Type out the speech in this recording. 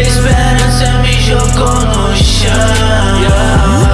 Esperança me jogou no chão.